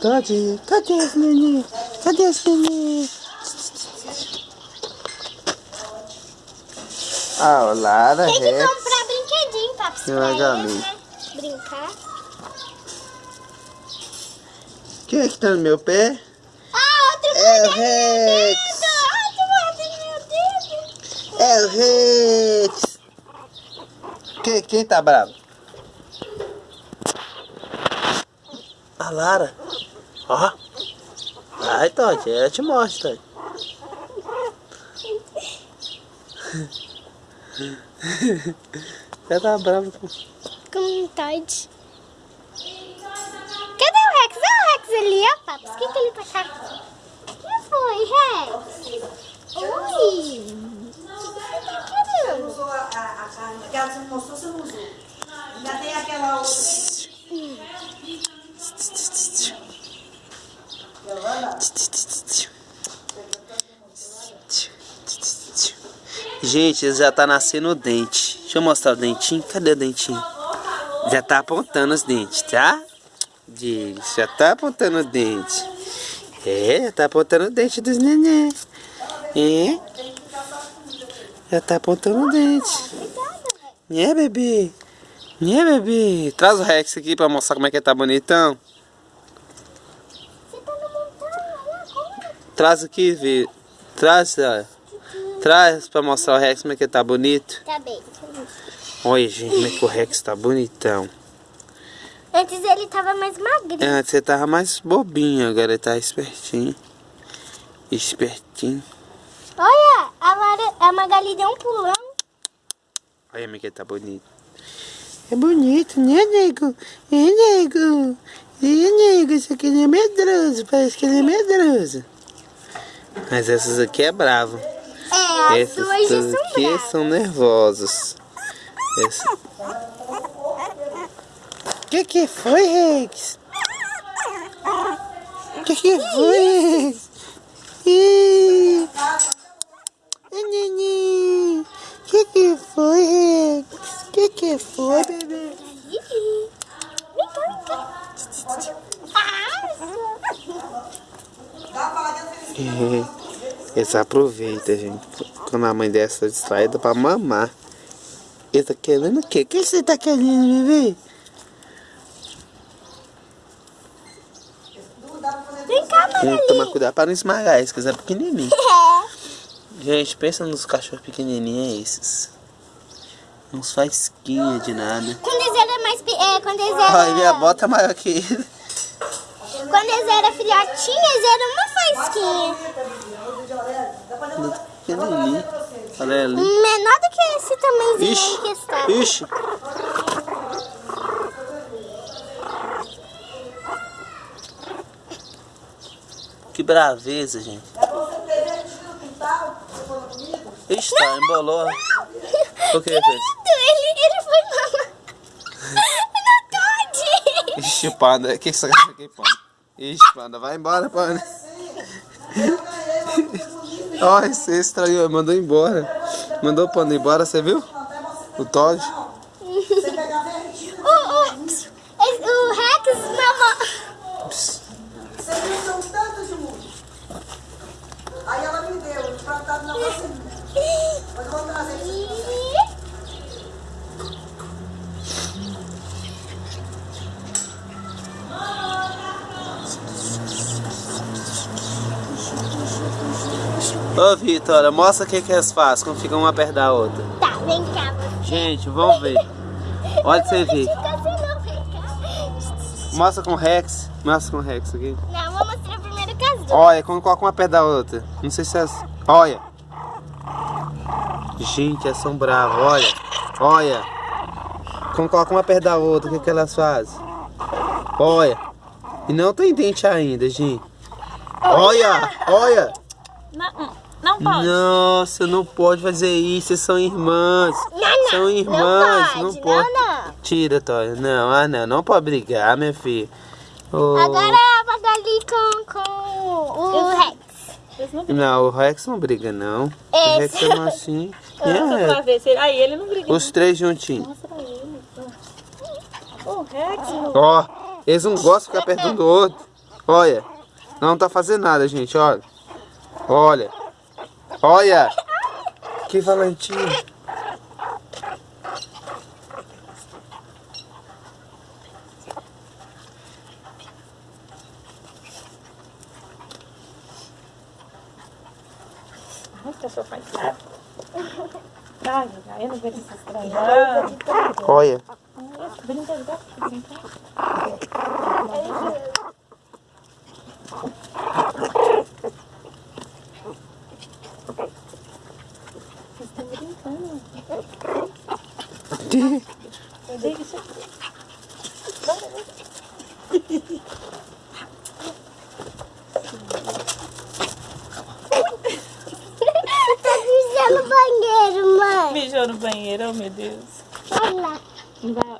Cadê? Cadê esse neném? Cadê esse neném? Ah, o Lara Tem que Rex. comprar brinquedinho, papo. Que legal, eles, Lili. né? Brincar. Quem é que tá no meu pé? Ah, outro É o meu Rex. Outro mordendo meu dedo. É o Rex. Quem, quem tá bravo? A Lara. Ó. Ai, Todd, eu te mostro, Todd. Já tá bravo com... Com um Todd. Cadê o Rex? Olha o Rex ali, ó, Papo. O que, que ele tá cagando? O que foi, Rex? Oi. O que você tá querendo? usou a, a, a carne, aquela que você mostrou, você não usou. Ainda tem aquela outra. Gente, já tá nascendo o dente. Deixa eu mostrar o dentinho. Cadê o dentinho? Já tá apontando os dentes, tá? Já tá apontando o dente. É, já tá apontando o dente dos neném. É? Já tá apontando o dente. É, bebê? É, bebê? Traz o Rex aqui pra mostrar como é que ele tá bonitão. Você tá na montanha, olha agora. Traz aqui, vê. Traz, ó. Traz pra mostrar o Rex como é que ele tá bonito. Tá bem. Olha, gente, como é que o Rex tá bonitão. Antes ele tava mais magrinho. Antes você tava mais bobinho, agora ele tá espertinho. Espertinho. Olha, a, Lara, a Magali deu um pulão. Olha como é que ele tá bonito. É bonito, né, nego? É, nego? É, nego? Isso aqui é medroso, parece que ele é medroso. Mas essas aqui é bravo. É, as Essas duas tudo são aqui bravas. são nervosos. Essa... Que que foi, Rex? Que que foi, Rex? Ih, que que foi, Rex? Que que foi, bebê? Vem cá, vem cá. Ah, É, Eles aproveitam, gente. Quando a mãe dessa distraída pra mamar. Ele tá querendo o quê? O que você tá querendo, bebê? Vem cá, Tem que tomar cuidado para não esmagar esse, que é pequenininho. É. Gente, pensa nos cachorros pequenininhos é esses. Não faz de nada. Quando eles eram mais... É, quando eles eram... Ai, minha bota é maior que ele. Quando eles eram filhotinhos, eles eram uma faisquinha. Pequenininho. Olha ali. Menor do que esse tamanhozinho Ixi, aí que está. ixi. Que braveza, gente. Ixi, tá, embolou. O que ele fez? Ele, ele foi mamar. No Todd. Ixi, panda, o que você acha aqui, panda? Ixi, panda, vai embora, panda. Ó, você estragou, mandou embora. Mandou o panda embora, você viu? O Todd. Ô, Vitória, mostra o que que eles fazem quando ficam uma perto da outra. Tá, vem cá. você. Gente, vamos ver. Olha pra você ver. Assim. Mostra com o Rex. Mostra com o Rex aqui. Não, vou mostrar primeiro as duas. Olha, quando coloca uma perto da outra. Não sei se é. Olha. Gente, elas são bravas. Olha. Olha. Quando coloca uma perto da outra, o que, que elas fazem? Olha. E não tem dente ainda, gente. Olha. Olha. Não, não pode. Nossa, não pode fazer isso. Vocês são irmãs. Não, não. São irmãs. Não Não pode, pode. não, não. Tira, Tóia. Não, ah, não. Não pode brigar, minha filha. Ô, Agora a Magali com, com o Rex. Não o Rex não briga, não. É, O Rex é mansinho. É, pra. Aí ele não briga. Os três juntinhos. Mostra ele. O Rex, Ó, eles não gostam de ficar perto um do outro. Olha, não tá fazendo nada, gente, olha. Olha. Olha. Que valentinho. Ai, faz Ai, eu não vejo Olha. brinca, brinca. Vocês estão brincando. Cadê isso aqui? Tá mijando no banheiro, mãe. Mijou no banheiro, oh meu Deus. Olha lá.